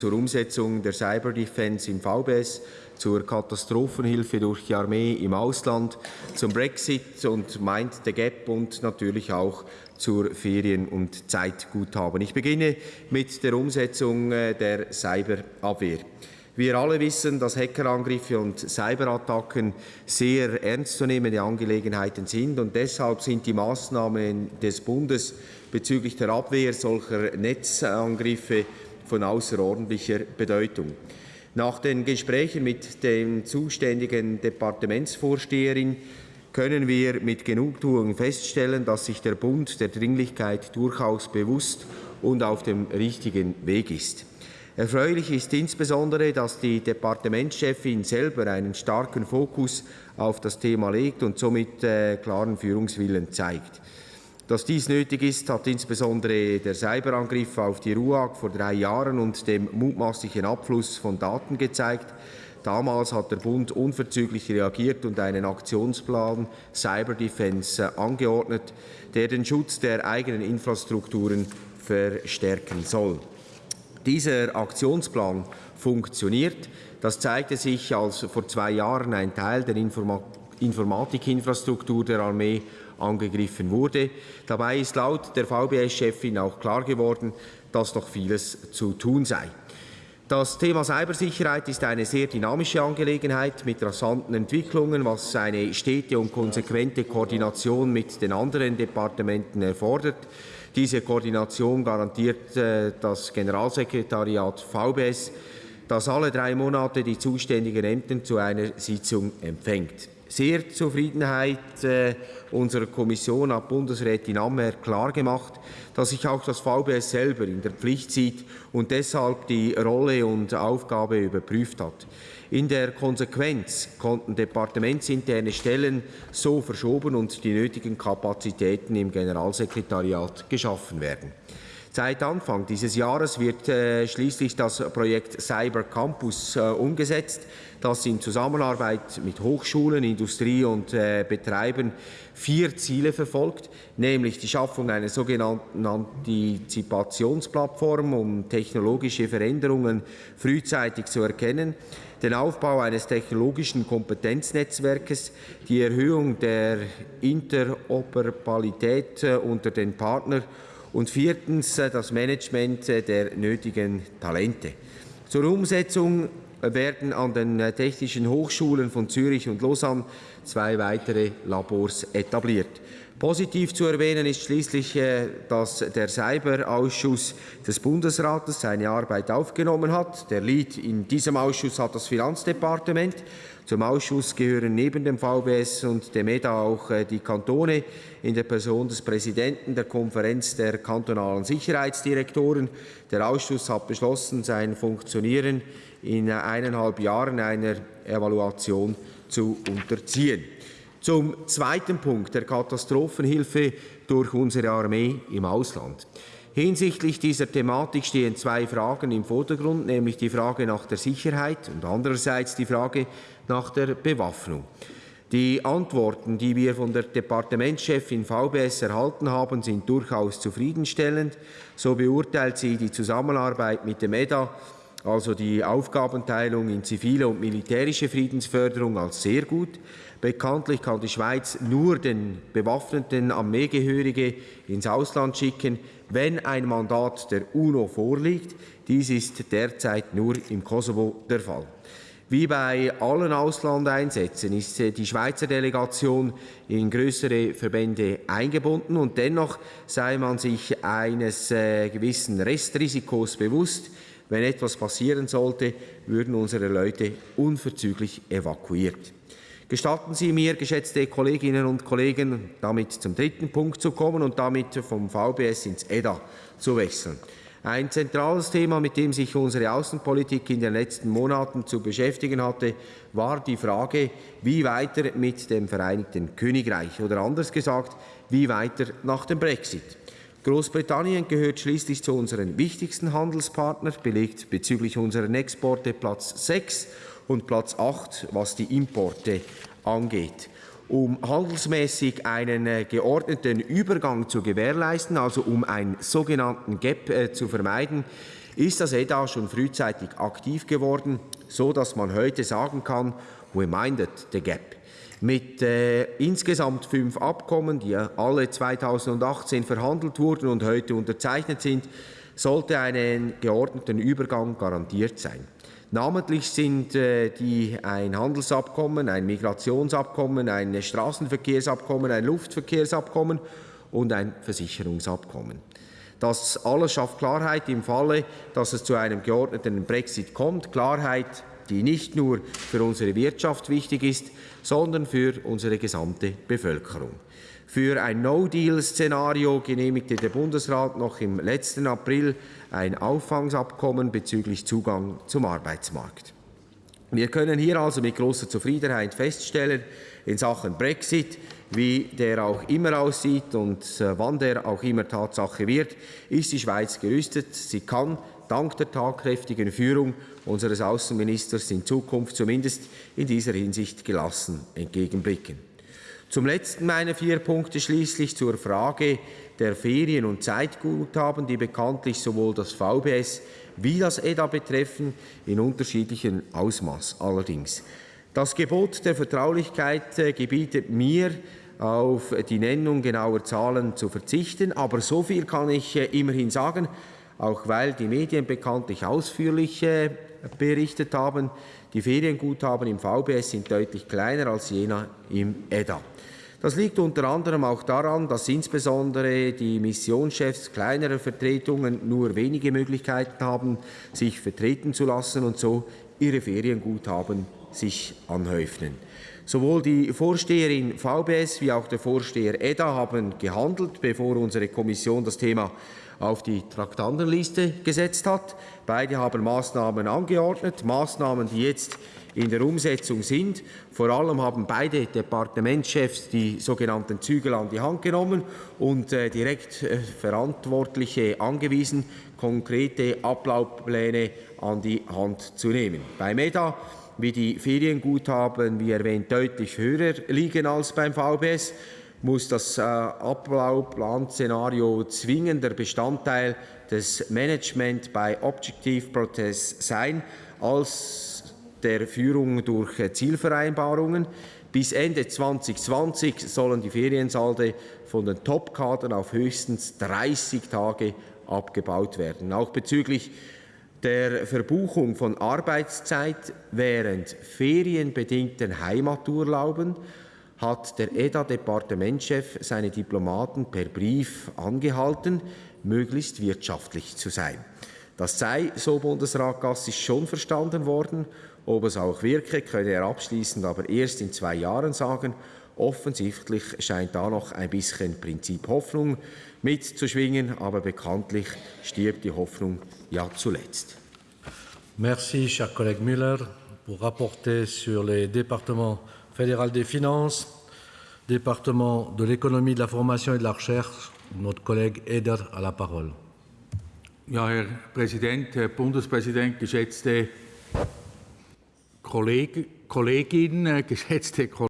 zur Umsetzung der Cyber Defense im VBS, zur Katastrophenhilfe durch die Armee im Ausland, zum Brexit und Mind the Gap und natürlich auch zur Ferien- und Zeitguthaben. Ich beginne mit der Umsetzung äh, der Cyberabwehr. Wir alle wissen, dass Hackerangriffe und Cyberattacken sehr ernstzunehmende Angelegenheiten sind und deshalb sind die Maßnahmen des Bundes bezüglich der Abwehr solcher Netzangriffe von außerordentlicher Bedeutung. Nach den Gesprächen mit den zuständigen Departementsvorsteherin können wir mit Genugtuung feststellen, dass sich der Bund der Dringlichkeit durchaus bewusst und auf dem richtigen Weg ist. Erfreulich ist insbesondere, dass die Departementschefin selber einen starken Fokus auf das Thema legt und somit äh, klaren Führungswillen zeigt. Dass dies nötig ist, hat insbesondere der Cyberangriff auf die RUAG vor drei Jahren und dem mutmaßlichen Abfluss von Daten gezeigt. Damals hat der Bund unverzüglich reagiert und einen Aktionsplan Cyber Defense angeordnet, der den Schutz der eigenen Infrastrukturen verstärken soll. Dieser Aktionsplan funktioniert. Das zeigte sich, als vor zwei Jahren ein Teil der Informa Informatikinfrastruktur der Armee angegriffen wurde. Dabei ist laut der VBS-Chefin auch klar geworden, dass noch vieles zu tun sei. Das Thema Cybersicherheit ist eine sehr dynamische Angelegenheit mit rasanten Entwicklungen, was eine stete und konsequente Koordination mit den anderen Departementen erfordert. Diese Koordination garantiert äh, das Generalsekretariat VBS, das alle drei Monate die zuständigen Ämter zu einer Sitzung empfängt sehr Zufriedenheit äh, unserer Kommission hat Bundesrätin Ammer klargemacht, dass sich auch das VBS selber in der Pflicht sieht und deshalb die Rolle und Aufgabe überprüft hat. In der Konsequenz konnten departementsinterne Stellen so verschoben und die nötigen Kapazitäten im Generalsekretariat geschaffen werden. Seit Anfang dieses Jahres wird äh, schließlich das Projekt Cyber Campus äh, umgesetzt, das in Zusammenarbeit mit Hochschulen, Industrie und äh, Betreibern vier Ziele verfolgt, nämlich die Schaffung einer sogenannten Antizipationsplattform, um technologische Veränderungen frühzeitig zu erkennen, den Aufbau eines technologischen Kompetenznetzwerkes, die Erhöhung der Interoperabilität äh, unter den Partnern und viertens äh, das Management äh, der nötigen Talente. Zur Umsetzung werden an den äh, Technischen Hochschulen von Zürich und Lausanne zwei weitere Labors etabliert. Positiv zu erwähnen ist schließlich, dass der Cyberausschuss des Bundesrates seine Arbeit aufgenommen hat. Der Lead in diesem Ausschuss hat das Finanzdepartement. Zum Ausschuss gehören neben dem VBS und dem EDA auch äh, die Kantone in der Person des Präsidenten der Konferenz der kantonalen Sicherheitsdirektoren. Der Ausschuss hat beschlossen, sein Funktionieren in eineinhalb Jahren einer Evaluation zu unterziehen. Zum zweiten Punkt der Katastrophenhilfe durch unsere Armee im Ausland. Hinsichtlich dieser Thematik stehen zwei Fragen im Vordergrund, nämlich die Frage nach der Sicherheit und andererseits die Frage nach der Bewaffnung. Die Antworten, die wir von der Departementschefin VBS erhalten haben, sind durchaus zufriedenstellend. So beurteilt sie die Zusammenarbeit mit dem EDA, also die Aufgabenteilung in zivile und militärische Friedensförderung, als sehr gut. Bekanntlich kann die Schweiz nur den bewaffneten Armeegehörige ins Ausland schicken, wenn ein Mandat der UNO vorliegt. Dies ist derzeit nur im Kosovo der Fall. Wie bei allen Auslandeinsätzen ist die Schweizer Delegation in größere Verbände eingebunden und dennoch sei man sich eines äh, gewissen Restrisikos bewusst. Wenn etwas passieren sollte, würden unsere Leute unverzüglich evakuiert. Gestatten Sie mir, geschätzte Kolleginnen und Kollegen, damit zum dritten Punkt zu kommen und damit vom VBS ins EDA zu wechseln. Ein zentrales Thema, mit dem sich unsere Außenpolitik in den letzten Monaten zu beschäftigen hatte, war die Frage, wie weiter mit dem Vereinigten Königreich oder anders gesagt, wie weiter nach dem Brexit. Großbritannien gehört schließlich zu unseren wichtigsten Handelspartnern, belegt bezüglich unserer Exporte Platz 6 und Platz 8, was die Importe angeht um handelsmäßig einen äh, geordneten Übergang zu gewährleisten, also um einen sogenannten Gap äh, zu vermeiden, ist das EDA schon frühzeitig aktiv geworden, so dass man heute sagen kann, we minded the gap. Mit äh, insgesamt fünf Abkommen, die alle 2018 verhandelt wurden und heute unterzeichnet sind, sollte ein geordneter Übergang garantiert sein. Namentlich sind äh, die ein Handelsabkommen, ein Migrationsabkommen, ein Straßenverkehrsabkommen, ein Luftverkehrsabkommen und ein Versicherungsabkommen. Das alles schafft Klarheit im Falle, dass es zu einem geordneten Brexit kommt. Klarheit, die nicht nur für unsere Wirtschaft wichtig ist, sondern für unsere gesamte Bevölkerung. Für ein No-Deal-Szenario genehmigte der Bundesrat noch im letzten April ein Auffangsabkommen bezüglich Zugang zum Arbeitsmarkt. Wir können hier also mit großer Zufriedenheit feststellen, in Sachen Brexit, wie der auch immer aussieht und äh, wann der auch immer Tatsache wird, ist die Schweiz gerüstet. Sie kann dank der tatkräftigen Führung unseres Außenministers in Zukunft zumindest in dieser Hinsicht gelassen entgegenblicken. Zum letzten meiner vier Punkte schließlich zur Frage der Ferien- und Zeitguthaben, die bekanntlich sowohl das VBS wie das EDA betreffen, in unterschiedlichem Ausmaß allerdings. Das Gebot der Vertraulichkeit äh, gebietet mir, auf die Nennung genauer Zahlen zu verzichten, aber so viel kann ich äh, immerhin sagen, auch weil die Medien bekanntlich ausführlich äh, berichtet haben, die Ferienguthaben im VBS sind deutlich kleiner als jener im EDA. Das liegt unter anderem auch daran, dass insbesondere die Missionschefs kleinerer Vertretungen nur wenige Möglichkeiten haben, sich vertreten zu lassen und so ihre Ferienguthaben sich anhäufen. Sowohl die Vorsteherin VBS wie auch der Vorsteher EDA haben gehandelt, bevor unsere Kommission das Thema auf die Traktandenliste gesetzt hat. Beide haben Maßnahmen angeordnet, Maßnahmen, die jetzt in der Umsetzung sind. Vor allem haben beide Departementschefs die sogenannten Zügel an die Hand genommen und äh, direkt äh, Verantwortliche angewiesen, konkrete Ablaufpläne an die Hand zu nehmen. Bei MEDA wie die Ferienguthaben, wie erwähnt, deutlich höher liegen als beim VBS, muss das äh, Ablaufplanszenario zwingender Bestandteil des Management bei Objective Protest sein als der Führung durch Zielvereinbarungen. Bis Ende 2020 sollen die Feriensalde von den Top-Kadern auf höchstens 30 Tage abgebaut werden. Auch bezüglich der Verbuchung von Arbeitszeit während ferienbedingten Heimaturlauben hat der EDA-Departementschef seine Diplomaten per Brief angehalten, möglichst wirtschaftlich zu sein. Das sei, so Bundesrat Gassis, schon verstanden worden ob es auch wirke, könne er abschließend aber erst in zwei Jahren sagen. Offensichtlich scheint da noch ein bisschen Prinzip Hoffnung mitzuschwingen, aber bekanntlich stirbt die Hoffnung ja zuletzt. Merci, cher collègue Müller, pour rapporter sur les départements fédéral des finances, département de l'économie, de la formation et de la recherche. Notre collègue Eder a la parole. Ja, Herr Präsident, Herr Bundespräsident, geschätzte Kolleg Kollegin, geschätzte Kollegen,